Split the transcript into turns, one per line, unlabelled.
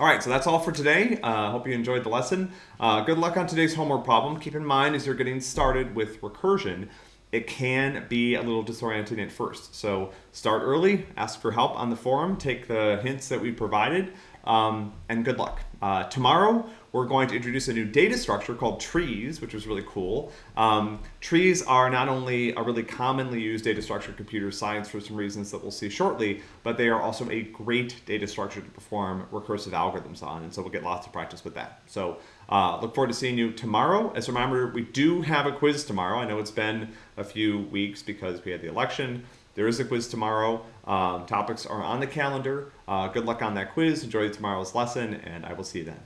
All right, so that's all for today. Uh, hope you enjoyed the lesson. Uh, good luck on today's homework problem. Keep in mind as you're getting started with recursion, it can be a little disorienting at first. So start early, ask for help on the forum, take the hints that we provided, um, and good luck. Uh, tomorrow, we're going to introduce a new data structure called trees, which is really cool. Um, trees are not only a really commonly used data structure in computer science for some reasons that we'll see shortly, but they are also a great data structure to perform recursive algorithms on, and so we'll get lots of practice with that. So uh, look forward to seeing you tomorrow. As a reminder, we do have a quiz tomorrow. I know it's been a few weeks because we had the election. There is a quiz tomorrow. Um, topics are on the calendar. Uh, good luck on that quiz. Enjoy tomorrow's lesson, and I will see you then.